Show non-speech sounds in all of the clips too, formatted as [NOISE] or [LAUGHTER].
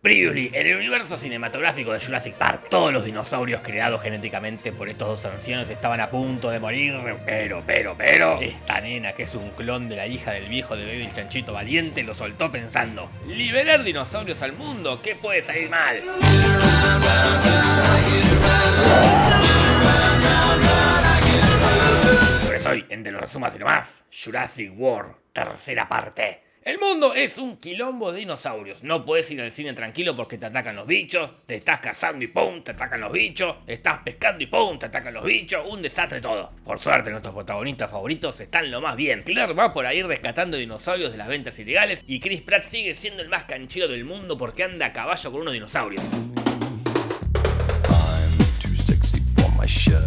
Previously, en el universo cinematográfico de Jurassic Park, todos los dinosaurios creados genéticamente por estos dos ancianos estaban a punto de morir, pero, pero, pero, esta nena que es un clon de la hija del viejo de Baby el chanchito valiente lo soltó pensando, liberar dinosaurios al mundo, ¿qué puede salir mal? Por eso hoy, en De los resumas y nomás, Jurassic World, tercera parte. El mundo es un quilombo de dinosaurios. No puedes ir al cine tranquilo porque te atacan los bichos, te estás cazando y pum, te atacan los bichos, estás pescando y pum, te atacan los bichos, un desastre todo. Por suerte nuestros protagonistas favoritos están lo más bien. Claire va por ahí rescatando dinosaurios de las ventas ilegales y Chris Pratt sigue siendo el más canchero del mundo porque anda a caballo con unos dinosaurios.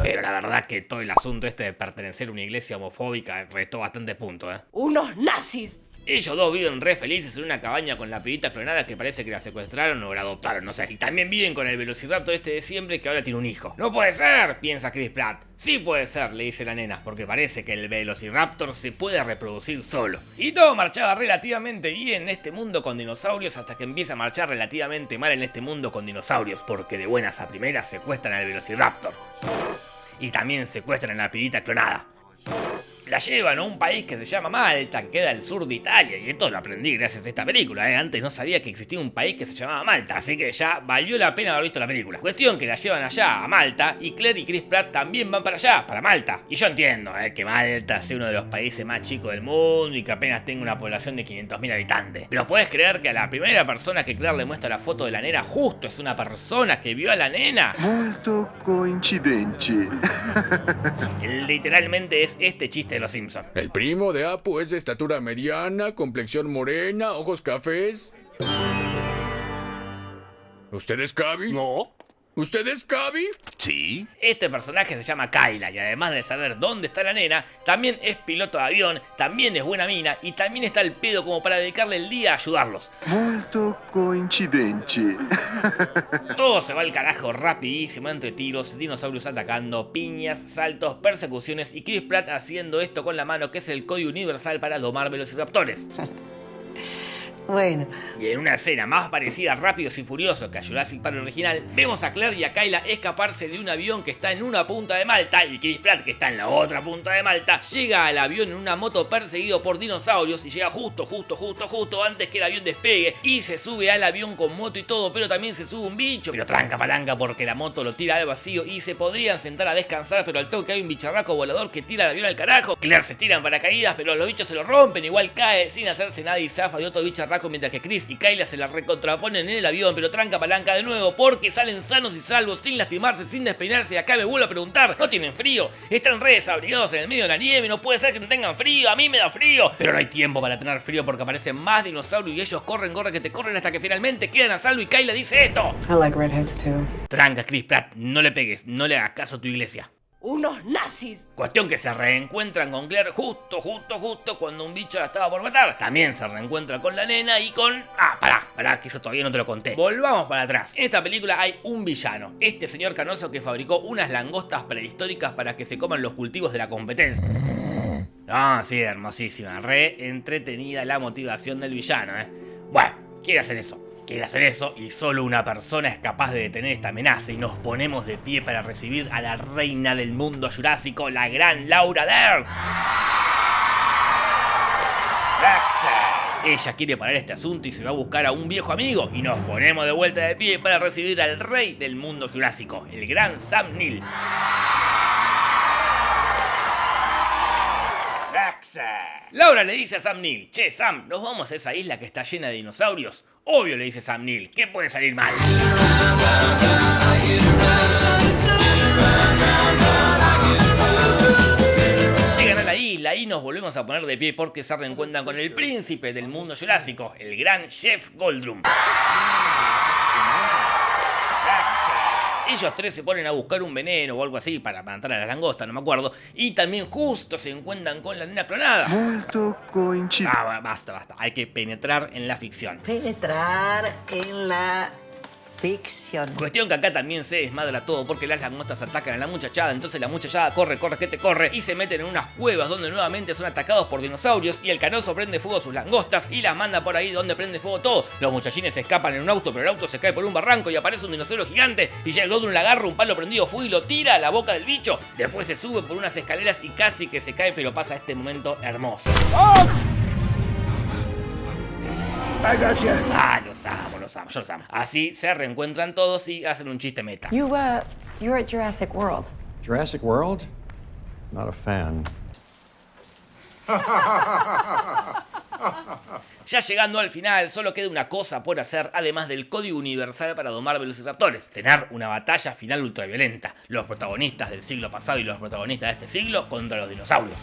Pero la verdad que todo el asunto este de pertenecer a una iglesia homofóbica restó bastante punto, ¿eh? ¡Unos nazis! Ellos dos viven re felices en una cabaña con la pibita clonada que parece que la secuestraron o la adoptaron, no sé. Y también viven con el velociraptor este de siempre que ahora tiene un hijo. ¡No puede ser! piensa Chris Pratt. Sí puede ser, le dice la nena, porque parece que el velociraptor se puede reproducir solo. Y todo marchaba relativamente bien en este mundo con dinosaurios hasta que empieza a marchar relativamente mal en este mundo con dinosaurios, porque de buenas a primeras secuestran al velociraptor. Y también secuestran a la pibita clonada la llevan a un país que se llama Malta, que queda al sur de Italia, y esto lo aprendí gracias a esta película, ¿eh? antes no sabía que existía un país que se llamaba Malta, así que ya valió la pena haber visto la película. Cuestión que la llevan allá, a Malta, y Claire y Chris Pratt también van para allá, para Malta. Y yo entiendo ¿eh? que Malta sea uno de los países más chicos del mundo y que apenas tenga una población de 500.000 habitantes. Pero puedes creer que a la primera persona que Claire le muestra la foto de la nena justo es una persona que vio a la nena. Molto coincidente. [LAUGHS] Literalmente es este chiste El primo de Apu es de estatura mediana, complexión morena, ojos cafés. ¿Usted es Cavi? No. ¿Usted es Cavi? Sí. Este personaje se llama Kyla y además de saber dónde está la nena, también es piloto de avión, también es buena mina y también está el pedo como para dedicarle el día a ayudarlos. Molto coincidente. [LAUGHS] Todo se va al carajo rapidísimo entre tiros, dinosaurios atacando, piñas, saltos, persecuciones y Chris Pratt haciendo esto con la mano que es el código universal para domar velociraptores. [LAUGHS] Bueno, Y en una escena más parecida a Rápidos y Furiosos que a Jurassic Park original, vemos a Claire y a Kyla escaparse de un avión que está en una punta de Malta y Chris Pratt, que está en la otra punta de Malta, llega al avión en una moto perseguido por dinosaurios y llega justo, justo, justo, justo antes que el avión despegue y se sube al avión con moto y todo, pero también se sube un bicho, pero tranca palanca porque la moto lo tira al vacío y se podrían sentar a descansar, pero al toque hay un bicharraco volador que tira el avión al carajo. Claire se tira en paracaídas, pero los bichos se lo rompen, igual cae sin hacerse nada y zafa de otro bicharraco mientras que Chris y Kyla se la recontraponen en el avión, pero tranca palanca de nuevo porque salen sanos y salvos, sin lastimarse, sin despeinarse. Y acá me vuelvo a preguntar, ¿no tienen frío? Están re desabrigados en el medio de la nieve, no puede ser que no tengan frío, a mí me da frío. Pero no hay tiempo para tener frío porque aparecen más dinosaurios y ellos corren, corren, que te corren hasta que finalmente quedan a salvo y Kyla dice esto. I like redheads too. Tranca, Chris Pratt, no le pegues, no le hagas caso a tu iglesia. ¡Unos nazis! Cuestión que se reencuentran con Claire justo, justo, justo cuando un bicho la estaba por matar. También se reencuentra con la nena y con... Ah, pará, pará, que eso todavía no te lo conté. Volvamos para atrás. En esta película hay un villano. Este señor canoso que fabricó unas langostas prehistóricas para que se coman los cultivos de la competencia. Ah, sí, hermosísima. Re entretenida la motivación del villano, ¿eh? Bueno, quiere hacer eso. Quiere hacer eso y solo una persona es capaz de detener esta amenaza y nos ponemos de pie para recibir a la reina del mundo jurásico, la gran Laura Dern. Ella quiere parar este asunto y se va a buscar a un viejo amigo y nos ponemos de vuelta de pie para recibir al rey del mundo jurásico, el gran Sam Neill. Laura le dice a Sam Neill, che Sam, ¿nos vamos a esa isla que está llena de dinosaurios? Obvio, le dice Sam Neill, ¿qué puede salir mal? Llegan a la isla y nos volvemos a poner de pie porque se reencuentran con el príncipe del mundo jurásico, el gran Jeff Goldblum. Ellos tres se ponen a buscar un veneno o algo así para matar a la langosta, no me acuerdo. Y también justo se encuentran con la nena clonada. Molto coincidente. Ah, ba- basta, basta. Hay que penetrar en la ficción. Penetrar en la Ficción. Cuestión que acá también se desmadra todo porque las langostas atacan a la muchachada, entonces la muchachada corre, corre, que te corre y se meten en unas cuevas donde nuevamente son atacados por dinosaurios y el canoso prende fuego a sus langostas y las manda por ahí donde prende fuego todo. Los muchachines escapan en un auto, pero el auto se cae por un barranco y aparece un dinosaurio gigante y ya el Godrun le agarra un palo prendido fuego y lo tira a la boca del bicho. Después se sube por unas escaleras y casi que se cae, pero pasa este momento hermoso. Ah, los amo, los amo, yo los amo. Así se reencuentran todos y hacen un chiste meta. You, uh, you were at Jurassic World. Jurassic World? Not a fan. Ya llegando al final, solo queda una cosa por hacer, además del código universal para domar velociraptores. Tener una batalla final ultraviolenta. Los protagonistas del siglo pasado y los protagonistas de este siglo contra los dinosaurios.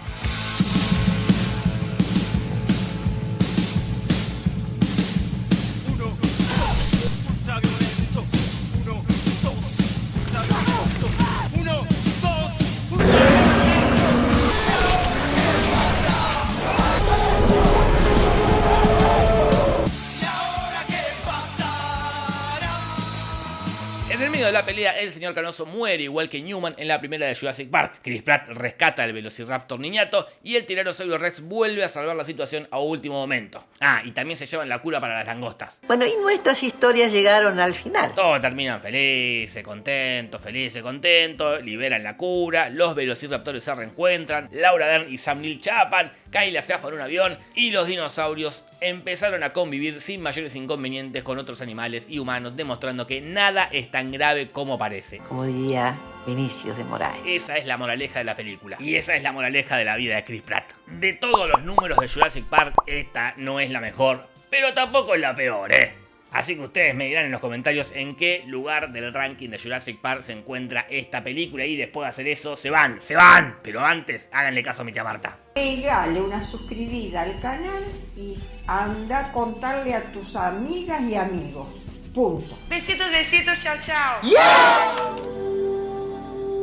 De la pelea, el señor Canoso muere igual que Newman en la primera de Jurassic Park. Chris Pratt rescata al Velociraptor niñato y el Tiranosaurio Rex vuelve a salvar la situación a último momento. Ah, y también se llevan la cura para las langostas. Bueno, y nuestras historias llegaron al final. Todos terminan felices, contentos, felices, contentos, liberan la cura, los velociraptores se reencuentran, Laura Dern y Sam Neill chapan, Kyla se afa en un avión y los dinosaurios empezaron a convivir sin mayores inconvenientes con otros animales y humanos, demostrando que nada es tan grave como parece. Como diría Vinicius de Moraes. Esa es la moraleja de la película. Y esa es la moraleja de la vida de Chris Pratt. De todos los números de Jurassic Park, esta no es la mejor, pero tampoco es la peor, ¿eh? Así que ustedes me dirán en los comentarios en qué lugar del ranking de Jurassic Park se encuentra esta película y después de hacer eso se van, se van. Pero antes, háganle caso a mi tía Marta. Pegale una suscribida al canal y anda a contarle a tus amigas y amigos. Punto. Besitos, besitos, chao, chao.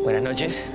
Buenas noches.